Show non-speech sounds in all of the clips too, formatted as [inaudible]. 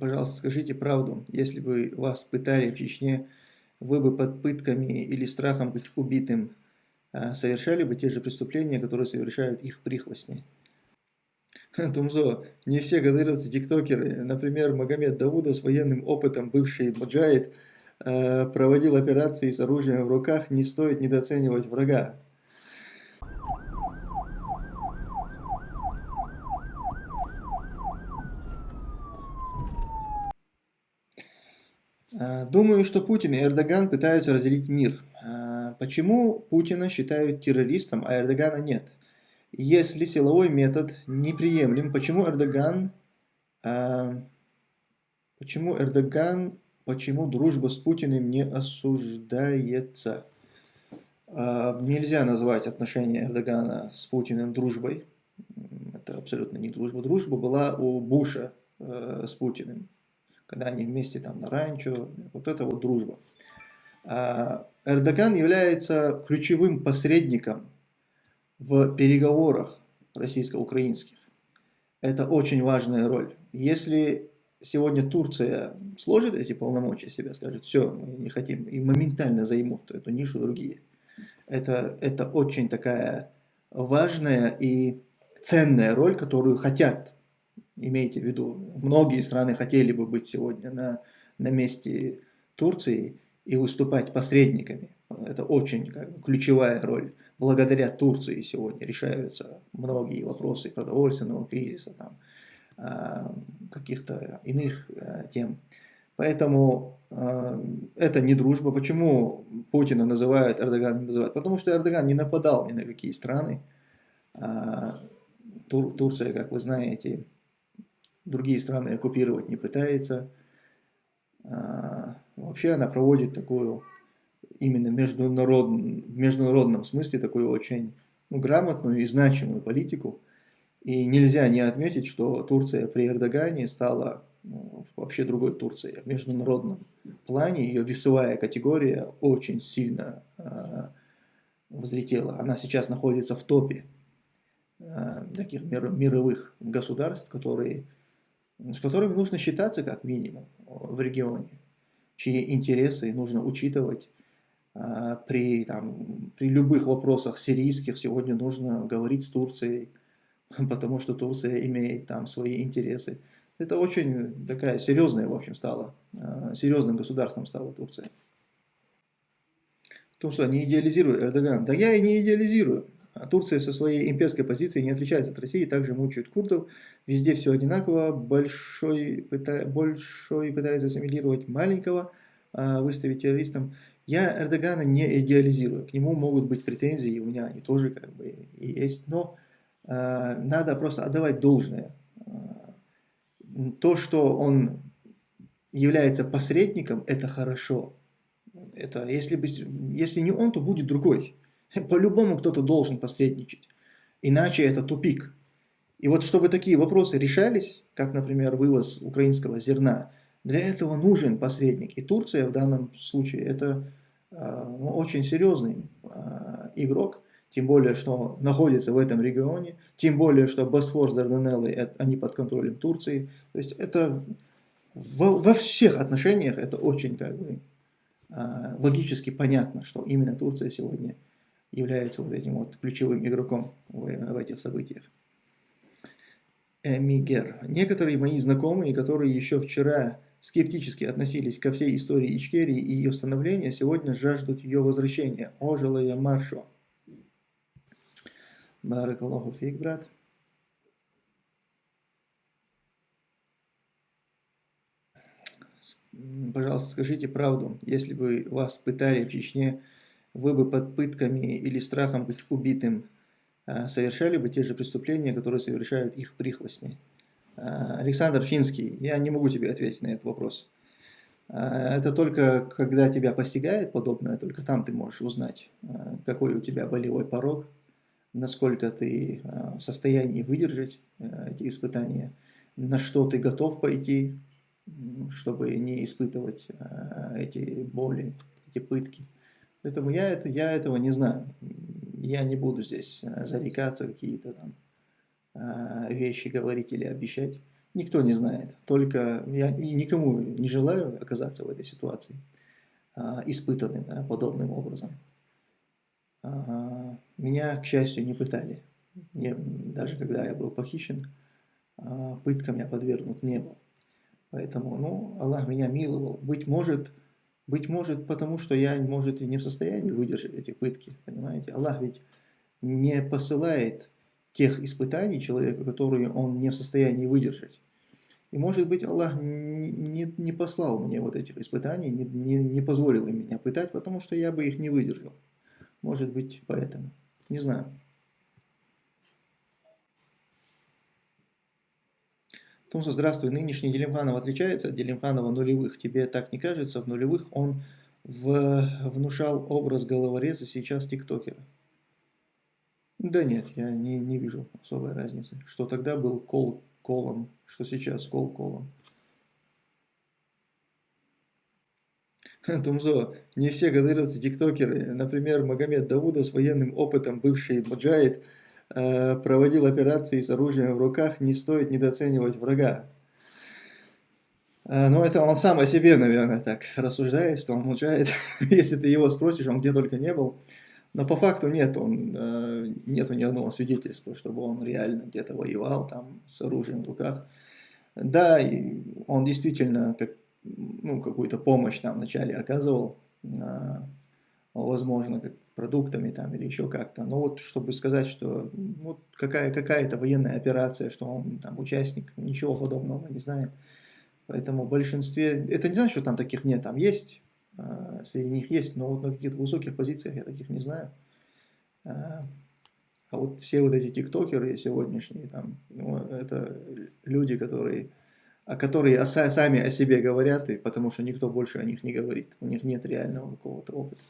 Пожалуйста, скажите правду. Если бы вас пытали в Чечне, вы бы под пытками или страхом быть убитым а, совершали бы те же преступления, которые совершают их прихвостни? Тумзо, не все кадыровцы тиктокеры. Например, Магомед Даудов с военным опытом, бывший муджаид, а, проводил операции с оружием в руках, не стоит недооценивать врага. Думаю, что Путин и Эрдоган пытаются разделить мир. А, почему Путина считают террористом, а Эрдогана нет? Если силовой метод неприемлем, почему Эрдоган, а, почему Эрдоган, почему дружба с Путиным не осуждается? Нельзя назвать отношения Эрдогана с Путиным дружбой. Это абсолютно не дружба. Дружба была у Буша э, с Путиным когда они вместе там на ранчо, вот это вот дружба. А Эрдоган является ключевым посредником в переговорах российско-украинских. Это очень важная роль. Если сегодня Турция сложит эти полномочия себя, скажет, все, мы не хотим, и моментально займут эту нишу другие. Это, это очень такая важная и ценная роль, которую хотят имейте в виду, многие страны хотели бы быть сегодня на, на месте Турции и выступать посредниками. Это очень как ключевая роль. Благодаря Турции сегодня решаются многие вопросы продовольственного кризиса, там, а, каких-то иных а, тем. Поэтому э, это не дружба. Почему Путина называют, Эрдоган не называют? Потому что Эрдоган не нападал ни на какие страны. Тур, Турция, как вы знаете, другие страны оккупировать не пытается. А, вообще она проводит такую, именно международ, в международном смысле, такую очень ну, грамотную и значимую политику. И нельзя не отметить, что Турция при Эрдогане стала ну, вообще другой Турцией. В международном плане ее весовая категория очень сильно э, взлетела. Она сейчас находится в топе э, таких мир, мировых государств, которые с которыми нужно считаться как минимум в регионе, чьи интересы нужно учитывать а, при, там, при любых вопросах сирийских. Сегодня нужно говорить с Турцией, [laughs] потому что Турция имеет там свои интересы. Это очень такая серьезная, в общем, стала, а, серьезным государством стала Турция. Тумсо, не идеализирую Эрдоган. Да я и не идеализирую. А Турция со своей имперской позицией не отличается от России, также мучают курдов. Везде все одинаково. Большой, пыта, большой пытается ассимилировать маленького, а, выставить террористом. Я Эрдогана не идеализирую. К нему могут быть претензии, у меня они тоже как бы и есть. Но э, надо просто отдавать должное. То, что он является посредником, это хорошо. Это, если, бы, если не он, то будет другой. [laughs] По-любому кто-то должен посредничать. Иначе это тупик. И вот чтобы такие вопросы решались, как, например, вывоз украинского зерна, для этого нужен посредник. И Турция в данном случае это э, очень серьезный э, игрок, тем более, что находится в этом регионе, тем более, что Босфор с Дарданеллой, они под контролем Турции. То есть это во, во всех отношениях это очень как бы, э, логически понятно, что именно Турция сегодня является вот этим вот ключевым игроком в, в этих событиях. Эмигер. Некоторые мои знакомые, которые еще вчера скептически относились ко всей истории Ичкерии и ее становления, сегодня жаждут ее возвращения. Ожилая маршу. Баракаллаху фиг, брат. Пожалуйста, скажите правду. Если бы вас пытали в Чечне вы бы под пытками или страхом быть убитым а, совершали бы те же преступления, которые совершают их прихвостни? А, Александр Финский, я не могу тебе ответить на этот вопрос. А, это только когда тебя постигает подобное, только там ты можешь узнать, какой у тебя болевой порог, насколько ты в состоянии выдержать эти испытания, на что ты готов пойти, чтобы не испытывать эти боли, эти пытки. Поэтому я, это, я этого не знаю. Я не буду здесь э, зарекаться, какие-то там э, вещи говорить или обещать. Никто не знает. Только я никому не желаю оказаться в этой ситуации, а, испытанным подобным образом. Меня, к счастью, не пытали. Не, даже когда я был похищен, а, пыткам я подвергнут не был. Поэтому, ну, Аллах меня миловал. Быть может, быть может, потому что я, может, и не в состоянии выдержать эти пытки, понимаете? Аллах ведь не посылает тех испытаний человеку, которые он не в состоянии выдержать. И может быть Аллах не, не послал мне вот этих испытаний, не, не, не позволил им меня пытать, потому что я бы их не выдержал. Может быть поэтому. Не знаю. Томсо, здравствуй. Нынешний Делимханов отличается от Делимханова нулевых. Тебе так не кажется? В нулевых он в, внушал образ головореза, сейчас тиктокера. Да нет, я не, не вижу особой разницы. Что тогда был кол колом, что сейчас кол колом. Тумзо, не все гадыровцы тиктокеры. Например, Магомед Даудов с военным опытом, бывший муджаид, э, проводил операции с оружием в руках, не стоит недооценивать врага. Э, но это он сам о себе, наверное, так рассуждает, что он муджаид. [laughs] Если ты его спросишь, он где только не был. Но по факту нет, он, э, нету ни одного свидетельства, чтобы он реально где-то воевал там с оружием в руках. Да, он действительно как, ну, какую-то помощь там вначале оказывал, возможно, как продуктами там или еще как-то. Но вот чтобы сказать, что вот какая, какая-то военная операция, что он там участник, ничего подобного мы не знаем. Поэтому в большинстве, это не значит, что там таких нет, там есть а, среди них есть, но вот на каких-то высоких позициях я таких не знаю. А, а вот все вот эти тиктокеры сегодняшние, там, ну, это люди, которые, которые сами о себе говорят, и потому что никто больше о них не говорит. У них нет реального какого-то опыта.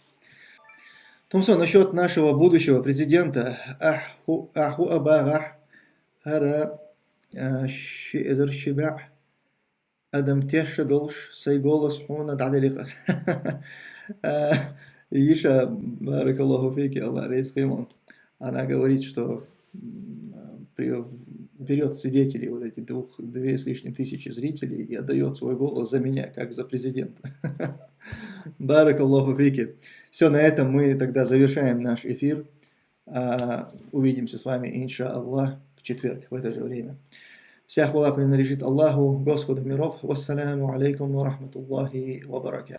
Томсон, насчет нашего будущего президента. Аху, аху абага, хара, шиэдэр шибах. Адам Теша Долш Сайголос Хуна Даделихас. [laughs] Иша Баракаллаху Феки Аллах Рейсхаймон. Она говорит, что берет свидетелей, вот эти двух, две с лишним тысячи зрителей и отдает свой голос за меня, как за президента. [laughs] Баракаллаху фики. Все, на этом мы тогда завершаем наш эфир. А, увидимся с вами, инша Аллах, в четверг, в это же время. Вся хвала принадлежит Аллаху, Господу миров. Вассаламу алейкум ва рахматуллахи ва баракату.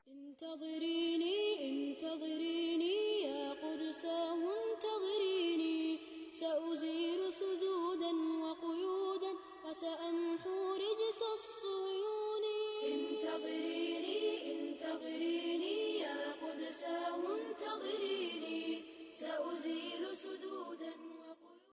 سأمحو رجس الصيون انتظريني انتظريني عسى انتظريني سأزيل سدود